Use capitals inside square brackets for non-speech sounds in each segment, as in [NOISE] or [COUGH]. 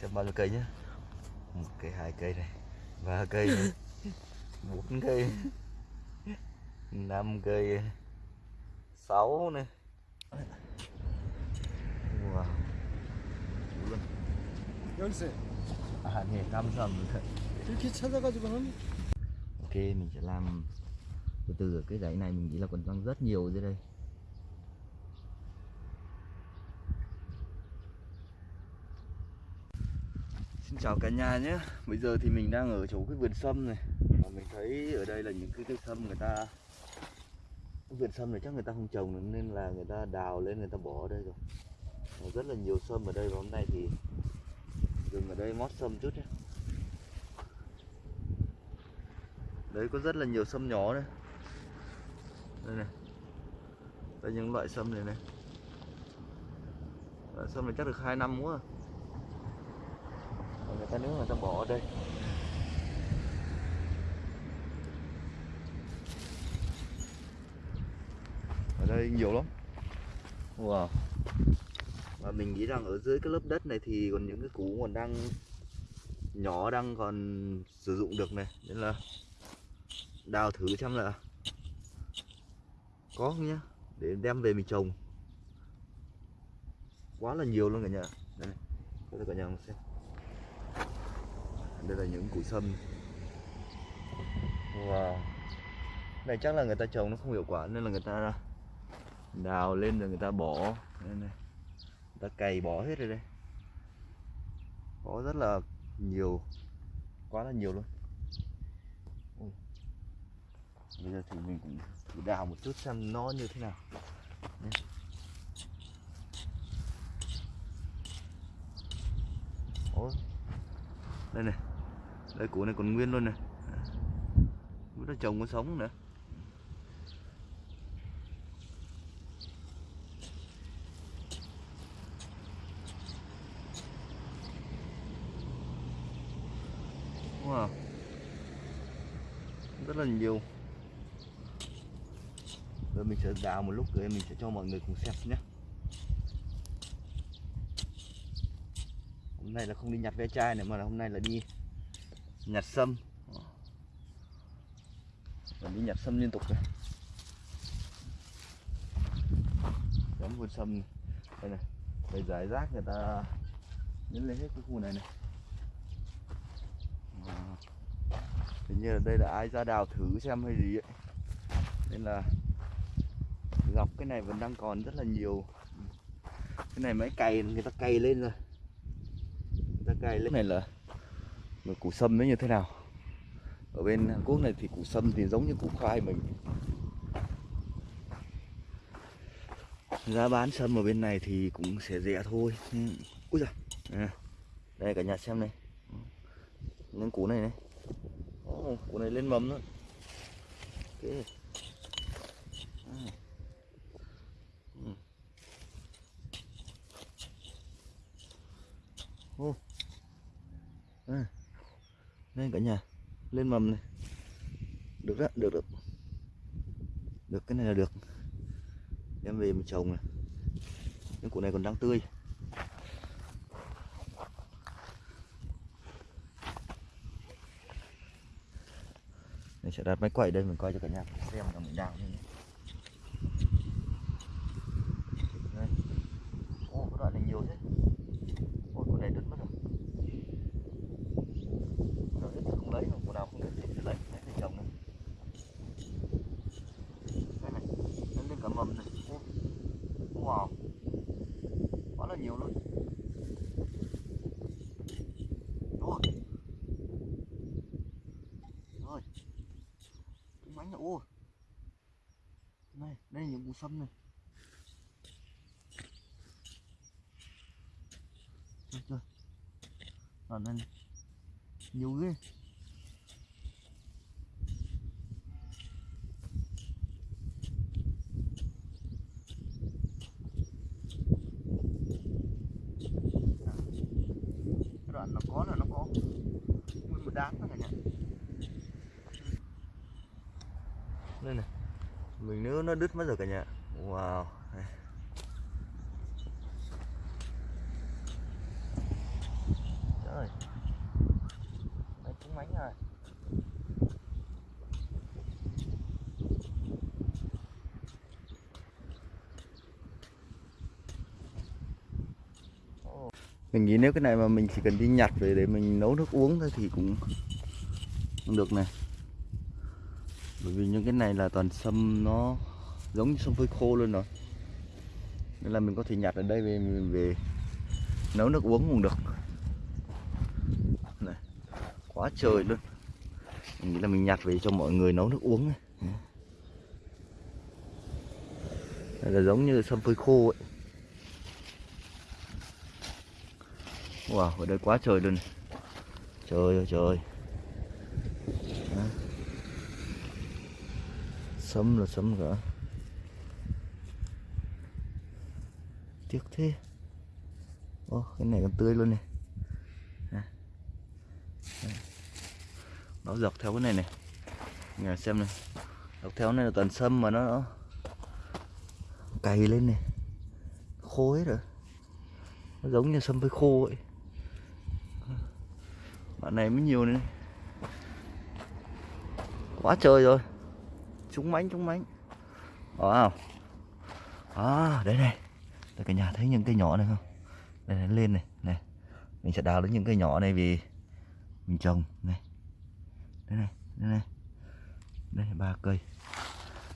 xem bao nhiêu cây nhá một cây hai cây này ba cây này bốn cây năm cây sáu này wow đủ luôn 열쇠 à nè 감사합니다 이렇게 찾아가지고 하면 ok mình sẽ làm từ từ ở cái dãy này mình nghĩ là còn đang rất nhiều dưới đây Xin chào cả nhà nhé. Bây giờ thì mình đang ở chỗ cái vườn sâm này. Và mình thấy ở đây là những cái cây sâm người ta Vườn sâm này chắc người ta không trồng nữa, nên là người ta đào lên người ta bỏ ở đây rồi. Và Rất là nhiều sâm ở đây và hôm nay thì dừng ở đây mót sâm chút nhé. Đấy có rất là nhiều sâm nhỏ đây. Đây này. Đây những loại sâm này này. Loại sâm này chắc được 2 năm quá. rồi người ta nếu người ta bỏ ở đây. Ở đây nhiều lắm. Wow. Và mình nghĩ rằng ở dưới cái lớp đất này thì còn những cái củ còn đang nhỏ đang còn sử dụng được này. Nên là đào thử xem là có không nhá. Để đem về mình trồng. Quá là nhiều luôn cả nhà. Đây cho cả nhà xem đây là những củ sâm. Wow. Này, chắc là người ta trồng nó không hiệu quả, nên là người ta đào lên rồi người ta bỏ. Đây này. Người ta cày bỏ hết rồi đây. Có rất là nhiều. Quá là nhiều luôn. Bây giờ thì mình cũng thử đào một chút xem nó như thế nào. Đây. Ôi. đây này đây, củ này còn nguyên luôn này nó trồng có sống nữa. Wow. Rất là nhiều. Rồi mình sẽ đào một lúc rồi mình sẽ cho mọi người cùng xem nhé. Hôm nay là không đi nhặt ve chai nữa mà là hôm nay là đi nhặt sâm. Và đi nhặt sâm liên tục rồi giống vườn sâm này. đây này đây giải rác người ta nhấn lên hết cái khu này này. Hình như là đây là ai ra đào thử xem hay gì ấy. Nên là gọc cái này vẫn đang còn rất là nhiều. Cái này máy cày người ta cày lên rồi. Người ta cày lên. Này là là củ sâm nó như thế nào ở bên Hàn Quốc này thì củ sâm thì giống như củ khoai mình giá bán sâm ở bên này thì cũng sẽ rẻ thôi ừ. ui giời à, đây cả nhà xem này những củ này này oh, củ này lên mầm nữa okay. À. Ừ. Ô. À. Đây cả nhà, lên mầm này. Được đó được được. Được, cái này là được. Đem về mình trồng này. Những củ này còn đang tươi. Mình sẽ đặt máy quay đây, mình coi cho cả nhà xem là mình đào như thế Đây. Ô, cái đoạn này nhiều thế Ôi, con này đứt mất rồi Con nào đứt thì không lấy, còn con nào không đứt thì sẽ lấy, lấy để trồng này Đây này, lên lên cả mầm này Ô, Wow Quá là nhiều luôn Rồi Rồi Cái bánh này, ô Này, đây là những củ sâm này. Trời trời Đoạn này. Nhiều ghê. đứt mất rồi cả nhà. Wow. Trời. Đấy, cũng mánh rồi mình nghĩ nếu cái này mà mình chỉ cần đi nhặt về để mình nấu nước uống thôi thì cũng không được này. Bởi vì những cái này là toàn sâm nó giống như sâm phơi khô luôn rồi nên là mình có thể nhặt ở đây về mình về nấu nước uống cũng được. Này quá trời luôn. Mình nghĩ là mình nhặt về cho mọi người nấu nước uống này đây là giống như sâm phơi khô ấy. Wow, ở đây quá trời luôn. Này. Trời ơi. Trời sâm là sâm cả. Tiếc thế. Ô, cái này còn tươi luôn này. Nó dọc theo cái này này. Nhà xem này. Dọc theo này là toàn sâm mà nó, nó Cày lên này. Khô hết rồi. Nó giống như sâm với khô ấy. Bạn này mới nhiều này. Quá trời rồi. Trúng mánh trúng mánh. Đó không À đây này. Đây cả nhà thấy những cây nhỏ này không? Đây này, lên này này. Mình sẽ đào đến những cây nhỏ này vì Mình trồng, này. Đây này đây này. Đây, ba cây.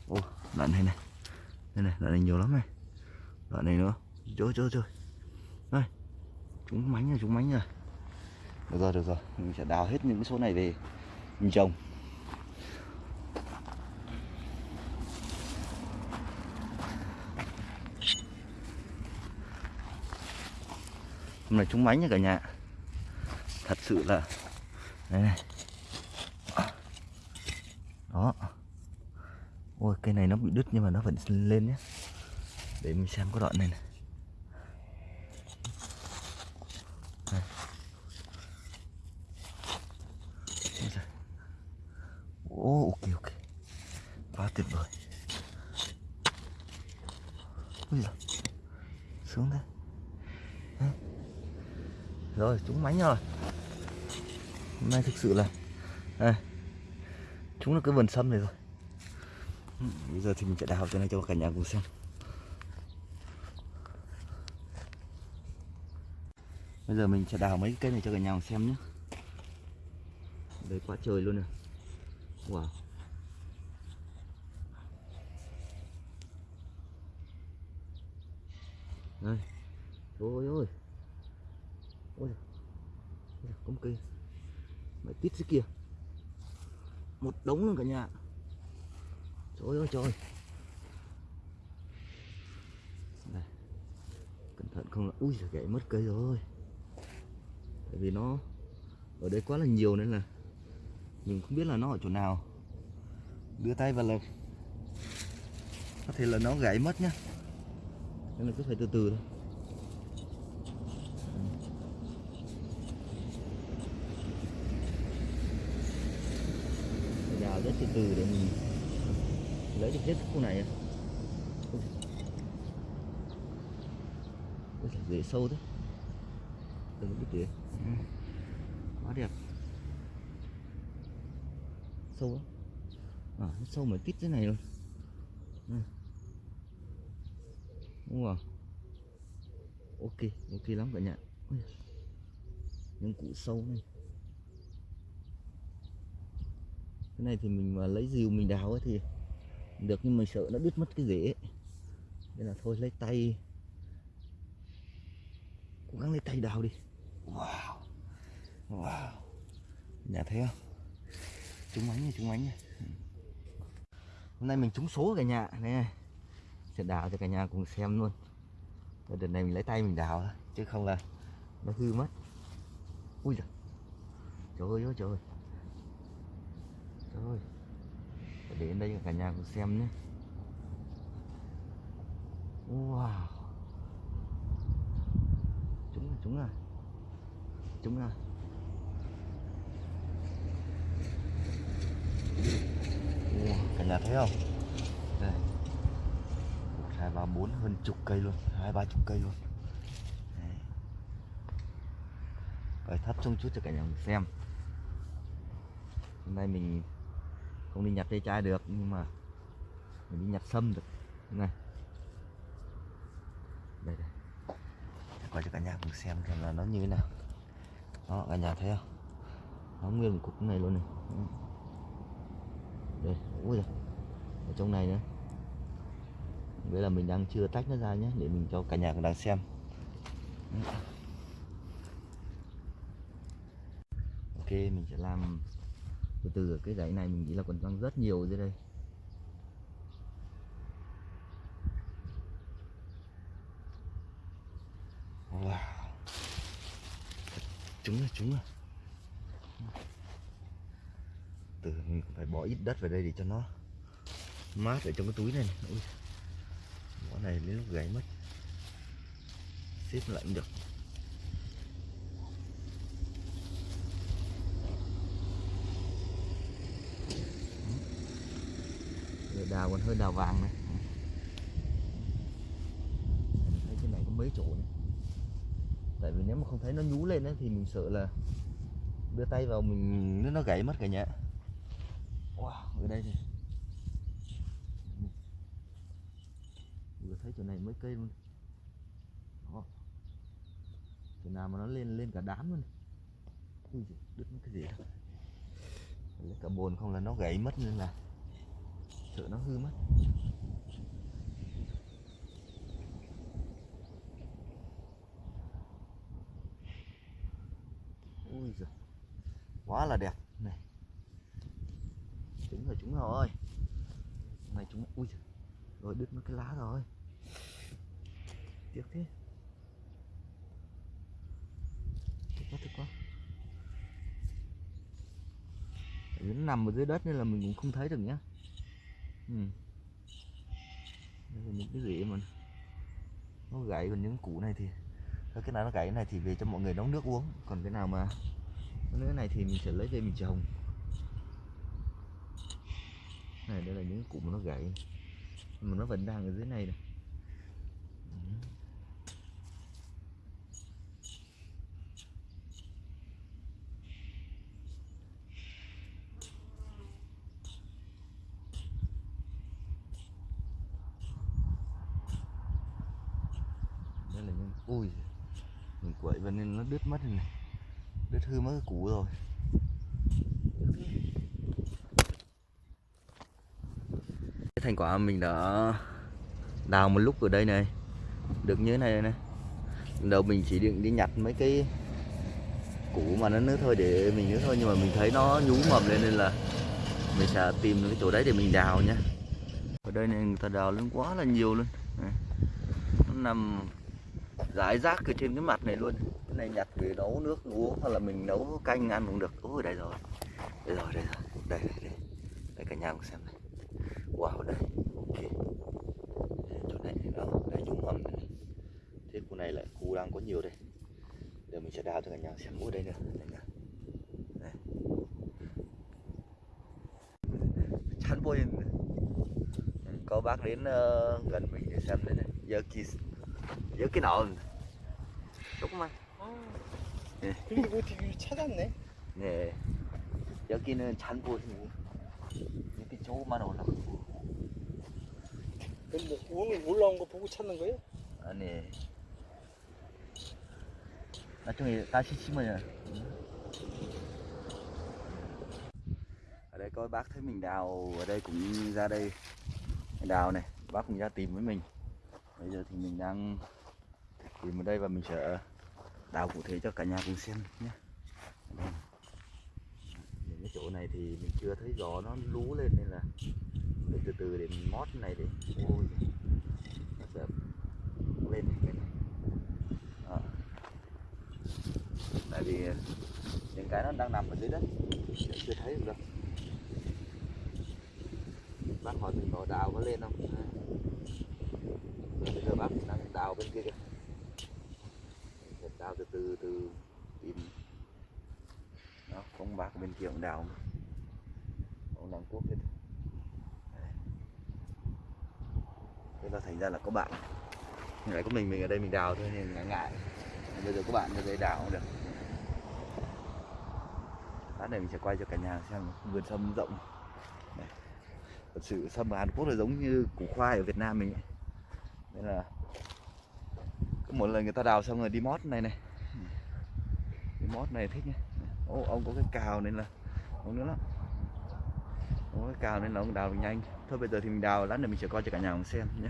Ô, đoạn này này. Đây này, đoạn này nhiều lắm này. Đoạn này nữa. Trời trời trời Đây. Chúng mánh rồi, chúng mánh rồi. Được rồi được rồi. Mình sẽ đào hết những cái số này về mình trồng. Hôm nay trúng mánh nha cả nhà. Thật sự là đây này. Đó. Ôi cây này nó bị đứt nhưng mà nó vẫn lên nhé để mình xem có đoạn này này Ồ, ok ok Quá tuyệt vời Ui giời Xuống đây Đấy. Rồi, chúng mánh rồi Hôm nay thực sự là đây. Chúng là cái vườn sâm này rồi Bây giờ thì mình sẽ đào cho này cho cả nhà cùng xem Bây giờ mình sẽ đào mấy cái cây này cho cả nhà cùng xem nhé Đây quá trời luôn rồi Wow. Đây. Trời ơi ơi. Ôi. Ôi, có một cây. Mày tít dưới kia. Một đống luôn cả nhà. Trời ơi, trời. Đây. Cẩn thận không là ui gãy mất cây rồi. Tại vì nó ở đây quá là nhiều nên là mình không biết là nó ở chỗ nào đưa tay vào là có thể là nó gãy mất nhá nên là cứ phải từ từ thôi Phải đào rất từ từ để mình lấy được hết khu này Ôi. Ôi, rễ sâu thế. Đừng biết tỉa quá đẹp. Sâu lắm. À, nó sâu mà tít thế này luôn ừ. đúng không ok ok lắm cả nhà. Những củ sâu này. Cái này thì mình mà lấy rìu mình đào ấy thì được nhưng mà sợ nó đứt mất cái rễ nên là thôi, lấy tay. Cố gắng lấy tay đào đi. Wow. Wow. Nhà thấy không? Trúng ánh này trúng ánh này hôm nay mình trúng số cả nhà. Này, sẽ đào cho cả nhà cùng xem luôn. Đợt này mình lấy tay mình đào chứ không là nó hư mất. Ui giời. Trời ơi trời ơi trời ơi Phải để đến đây cả nhà cùng xem nhé. Wow. Chúng là chúng là. Chúng là. Wow, cả nhà thấy không? Đây. Một hai ba bốn hơn chục cây luôn. Hai ba chục cây luôn. Đấy. Rồi thấp trông chút cho cả nhà cùng xem. Hôm nay mình không đi nhặt cây chai được, nhưng mà mình đi nhặt sâm được. Này. Đây đây. Quay cho cả nhà cùng xem xem là nó như thế nào. Đó, cả nhà thấy không? Nó nguyên một cục này luôn này. Đây, ui giời. ở trong này nữa vậy là mình đang chưa tách nó ra nhé để mình cho cả nhà cùng đang xem. Ok, mình sẽ làm từ từ cái dãy này mình nghĩ là còn đang rất nhiều dưới đây wow trúng rồi trúng rồi từ mình phải bỏ ít đất vào đây để cho nó mát ở trong cái túi này, này. Ui. Bỏ này đến lúc gãy mất xếp lại cũng được đào còn hơi đào vàng này. Thấy cái này có mấy chỗ này. Tại vì nếu mà không thấy nó nhú lên ấy, thì mình sợ là đưa tay vào mình nếu nó gãy mất cả nhà. Wow ở đây thì vừa thấy chỗ này mấy cây luôn. Đó. chỗ nào mà nó lên lên cả đám luôn Ui đứt cái gì đó lấy cả bồn không là nó gãy mất nên là sợ nó hư mất. Ui giời, quá là đẹp. Này chúng rồi chúng rồi. Này chúng ui giời. rồi đứt mất cái lá rồi. Tiếc thế. Tiếc quá tiếc quá. Tại vì nó nằm ở dưới đất nên là mình cũng không thấy được nhá ừ. đây là những cái gì mà nó gãy còn những củ này thì, cái nào nó gãy này thì về cho mọi người nấu nước uống. Còn cái nào mà cái nữa này thì mình sẽ lấy về mình trồng. Này, đây là những củ mà nó gãy. Mà nó vẫn đang ở dưới này này Ừ. đây là những ui mình quậy vào nên nó đứt mất rồi này. Đứt hư mất cái củ rồi. Cái thành quả mình đã đào một lúc ở đây này. Được như thế này này. Đầu mình chỉ định đi nhặt mấy cái củ mà nó nước thôi để mình nữa thôi, nhưng mà mình thấy nó nhú mầm lên nên là mình sẽ tìm cái chỗ đấy để mình đào nhá ở đây này người ta đào lên quá là nhiều luôn. Này. nó nằm rải rác ở trên cái mặt này luôn. Cái này nhặt về nấu nước uống hoặc là mình nấu canh ăn cũng được. Ôi đây rồi. Đây rồi đây rồi. Đây đây đây, đây cả nhà cùng xem này. Wow đây. Ok. Đây, chỗ này đó. Đây nhúng mầm này thế khu này lại khu đang có nhiều đây. Giờ mình sẽ đào cho cả nhà xem. Ôi đây nữa đây nữa. Đây. chán bôi. Có bác đến uh, gần mình để xem đây này. Giờ kỳ cái nọ 조금만 네. 근데 어떻게 찾았네? 네 여기는 잔보이고 이렇게 조금만 올라가고 뭐 오늘 올라온 거 보고 찾는 거예요? 아니 나중에 다시 심어요 ở đây có bác thấy mình đào ở đây cũng ra đây đào này bác cũng ra tìm với mình bây giờ thì mình đang tìm ở đây và mình sẽ đào cụ thể cho cả nhà cùng xem nhé. Những cái chỗ này thì mình chưa thấy gió nó lú lên nên là để từ từ để mình mót này để ôi nó sẽ lên cái này. À. tại vì những cái nó đang nằm ở dưới đất chưa- chưa thấy được đâu. Bác hỏi mình có đào có lên không? À. Rồi bác đang đào bên kia kìa đào từ từ từ tìm nó không bác bên kia cũng đào mà. ông làm cuốc hết thế là thành ra là có bạn lại có mình mình ở đây mình đào thôi, nên ngại ngại bây giờ có bạn ở đây đào cũng được lát này mình sẽ quay cho cả nhà xem vườn sâm rộng Đây. thật sự sâm ở Hàn Quốc là giống như củ khoai ở Việt Nam mình ấy nên là Có một lần người ta đào xong rồi đi mót này này. Đi mót này thích nhá. Ô, ông có cái cào nên là ông nữa lắm. Ông có cái cào nên là ông đào nhanh. Thôi bây giờ thì mình đào lát nữa mình sẽ coi cho cả nhà ông xem nhé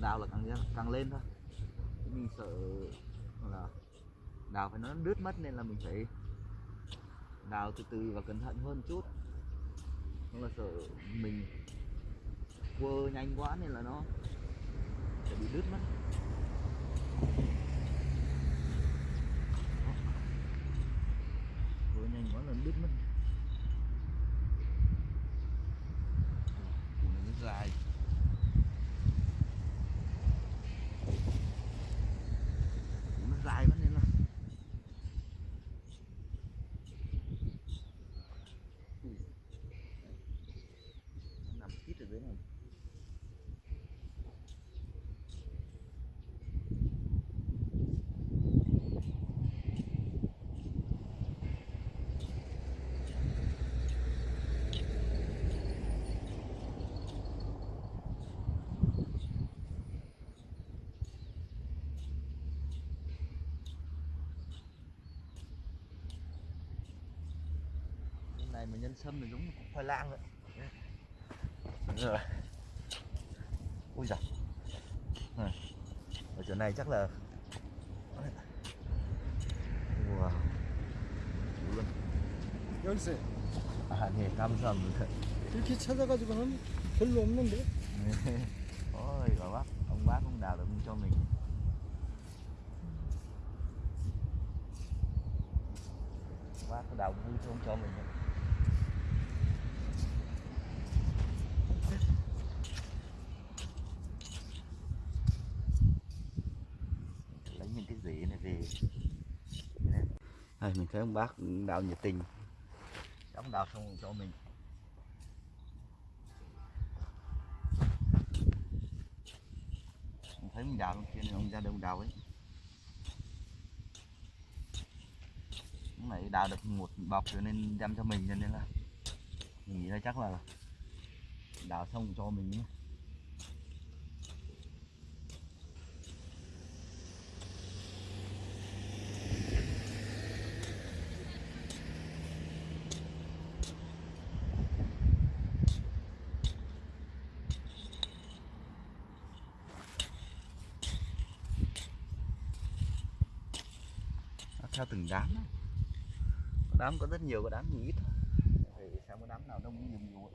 càng đào là càng càng lên thôi. Mình sợ là đào phải nó đứt mất nên là mình phải đào từ từ và cẩn thận hơn chút. Nhưng là sợ mình quơ nhanh quá nên là nó sẽ bị đứt mất quơ nhanh quá là nó đứt mất Ủa, nó dài nó dài quá nên là Ui. Nó nằm kít ở dưới này Cái này mà nhân sâm thì giống như củ khoai lang vậy rồi ui giời Này. ở chỗ này chắc là wow Đủ luôn 열쇠. 아, 네, 감사합니다. 이렇게 찾아가지고 하면 별로 없는데. [LAUGHS] Ôi, bà bác, ông bác cũng đào được cho mình. Ông bác có đào vui không cho mình. thấy ông bác đào nhiệt tình. Đóng đào xong cho mình. Ông thấy mình đào luôn kia ông ra đông đào ấy. Ông này đào được một bọc rồi nên đem cho mình cho nên là mình nghĩ là chắc là đào xong cho mình nhé Nó theo từng đám có đám có rất nhiều, có đám nhiều ít thôi. thì xem có đám nào đông, nhiều nhiều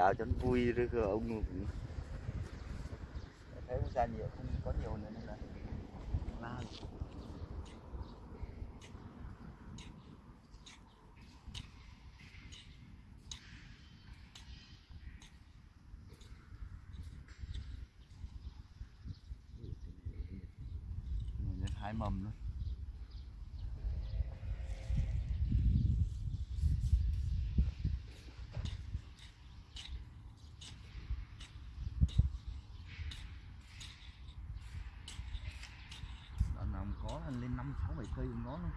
đào cho nó vui rồi cơ ông cũng thấy ra nhiều không có nhiều nữa nên là la lên hai mầm luôn đoạn nào mà có là lên năm sáu bảy cây cũng có luôn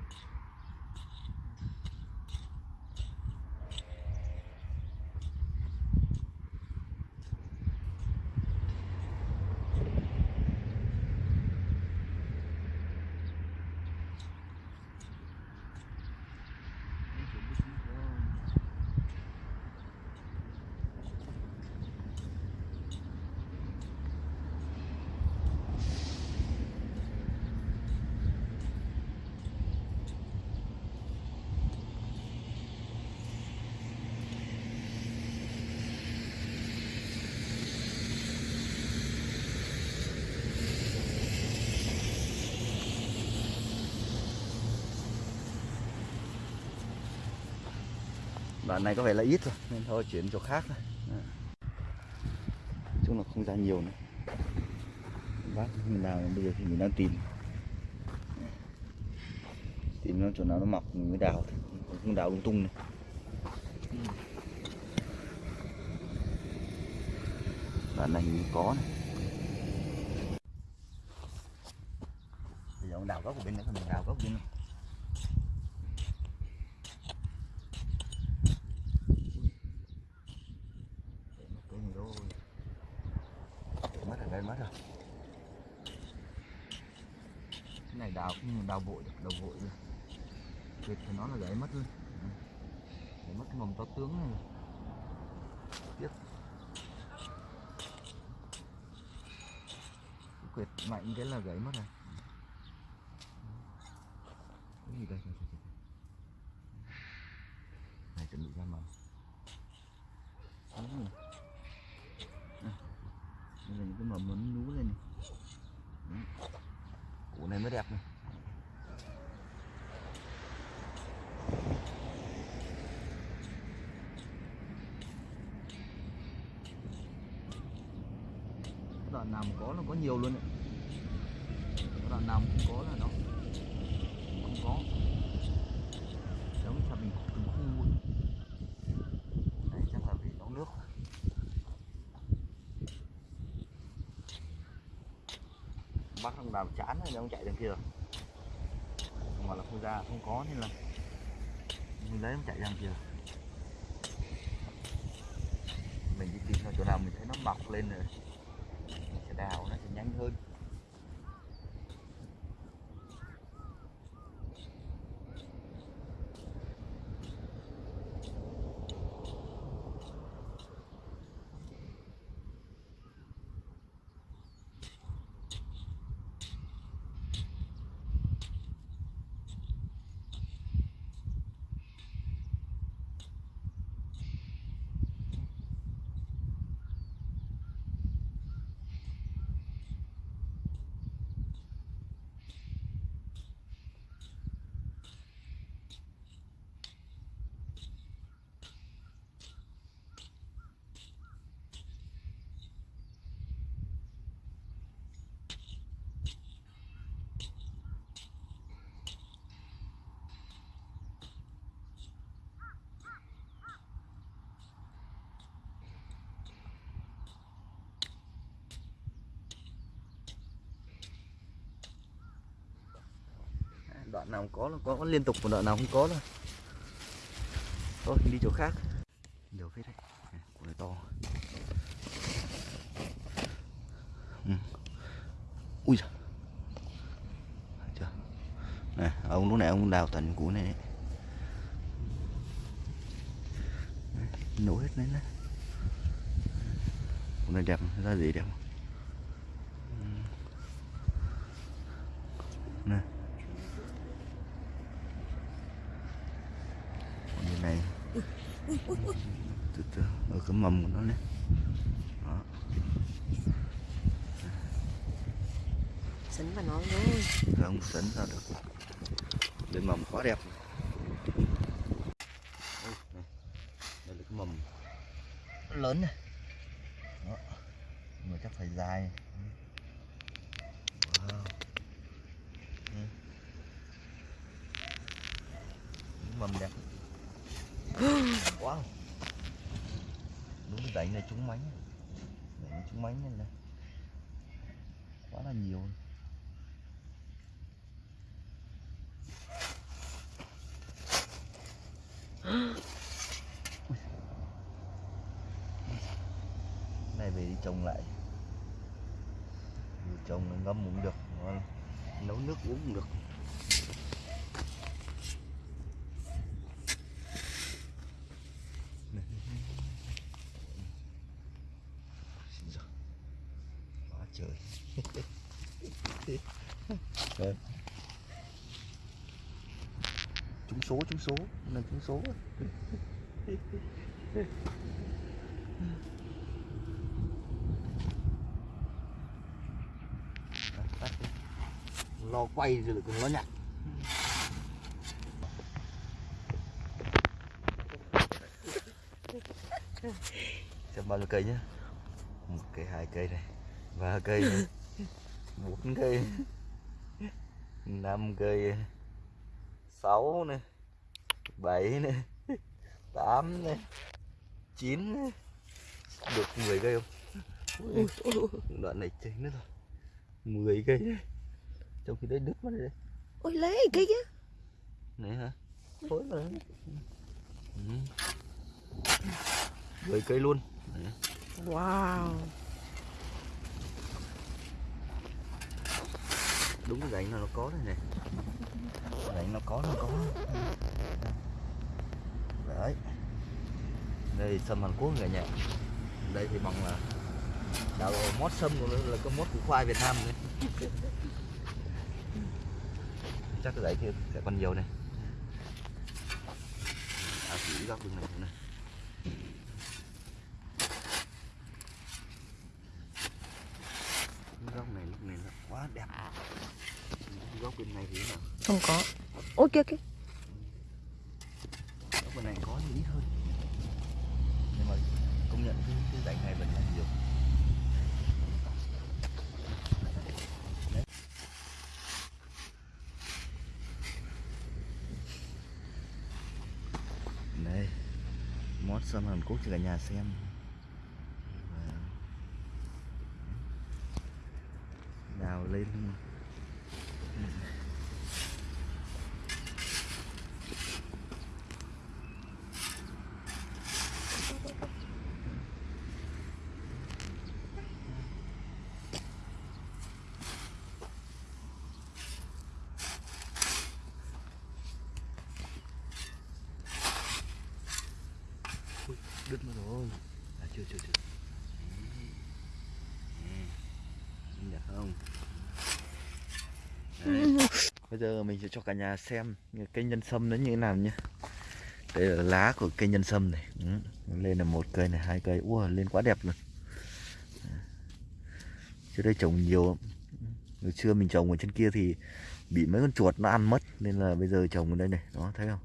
đoạn này có vẻ là ít rồi nên thôi, chuyển chỗ khác thôi. Chung là không ra nhiều nữa. Bác mình nào bây giờ thì mình đang tìm. Tìm nó chỗ nào nó mọc mình mới đào thôi. Không đào lung tung này. Đoạn này mình có này. Bây giờ ông đào gốc của bên này mình đào gốc bên này Để mất cái gì rồi Để mất rồi đây mất rồi cái này đào cũng như đào vội được đào vội rồi việc thì nó là gãy mất luôn Ừ. để mất cái mầm to tướng này. Tiếp. Quyệt mạnh cái là gãy mất này cái gì đây? Này chuẩn bị ra mầm Ừ. À, đây là những cái mầm nó nhú lên này. Đấy. củ này mới đẹp này đoạn nào mà có là có nhiều luôn đấy. Đoạn nào cũng có là nó không có. Giống như là mình từng khu luôn. Đấy, chắc là vì nó nước. Bác không làm chán rồi, ông chạy đằng kia. Rồi mà là không ra, không có nên là mình lấy, ông chạy đằng kia. Mình đi tìm chỗ nào mình thấy nó mọc lên rồi đào nó sẽ nhanh hơn. Đoạn nào có là có, có liên tục một đoạn nào không có là thôi đi chỗ khác. Nhiều phết đấy. Của này to. Ừ. ui giời. Chưa? Này ông lúc này ông đào tận củ này đấy. Nổ hết lên đấy. Củ này đẹp ra gì đẹp. không? nè còn như này từ từ ở cái mầm của nó này đó Sấn vào nó thôi giờ không sấn ra được. Lên mầm quá đẹp. Này. đây là cái mầm lớn này. Đó. Mà chắc phải dài. Wow. Mầm đẹp. [GASPS] Wow. Đúng đánh này trúng mánh. Đánh này trúng mánh nên là quá là nhiều này về đi trồng lại Vừa trồng là ngâm cũng được ngon. nấu nước uống cũng được Xin giời. quá trời. [LAUGHS] Đây. trúng số trúng số. Này trúng số. Lo quay rồi lại còn lo nhặt xem bao nhiêu cây nhá. Một cây hai cây này ba cây này bốn cây năm cây sáu này bảy này tám này chín này. Được 10 cây không? Ui, ui, ui, đoạn này chính nữa rồi. 10 cây. Đấy trong khi đấy đứt mất rồi đấy. Ôi lấy cái kia. Này hả? Phối mà. Ừ. 10 cây luôn. Đấy. wow đúng cái rãnh nó nó có đây này rãnh nó có nó có. Đấy. Đây sâm Hàn Quốc cả nhà đây thì bằng là đạo mót sâm của nó là cái mót của khoai Việt Nam đấy chắc cái rãnh kia sẽ còn nhiều này à chỉ góc đường này này góc này lúc này là quá đẹp góc bên này thì nào? Không có. Ôi kia kia. Góc bên này có thì ít hơn. Nhưng mà công nhận cái, cái rãnh này vẫn là nhiều. Đây mót sâm Hàn Quốc cho cả nhà xem Và- đào lên Ui, đứt mất rồi à chưa chưa chưa Nè, nhìn được không Đấy bây giờ mình sẽ cho cả nhà xem cây nhân sâm nó như thế nào nhé. Đây là lá của cây nhân sâm này. Ừ. lên là một cây này, hai cây. Ua, lên quá đẹp luôn. Trước đây trồng nhiều lắm. hồi xưa mình trồng ở trên kia thì bị mấy con chuột nó ăn mất, nên là bây giờ trồng ở đây này. Đó, thấy không?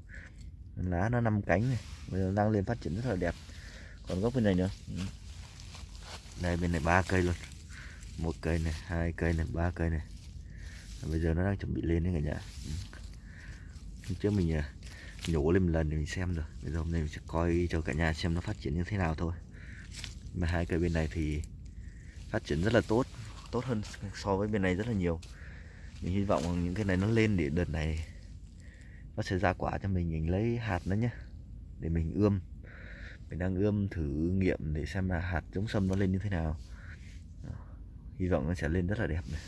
Lá nó năm cánh này. Bây giờ đang lên phát triển rất là đẹp. Còn gốc bên này nữa. Ừ. đây, bên này ba cây luôn. Một cây này, hai cây này, ba cây này bây giờ nó đang chuẩn bị lên đấy cả nhà. Hôm trước mình à, nhổ lên một lần để mình xem rồi. Bây giờ hôm nay mình sẽ coi cho cả nhà xem nó phát triển như thế nào thôi. Mà hai cây bên này thì phát triển rất là tốt tốt hơn so với bên này rất là nhiều. Mình hy vọng những cái này nó lên để đợt này nó sẽ ra quả cho mình mình lấy hạt nó nhé. Để mình ươm. Mình đang ươm thử nghiệm để xem là hạt giống sâm nó lên như thế nào. Hy vọng nó sẽ lên rất là đẹp này.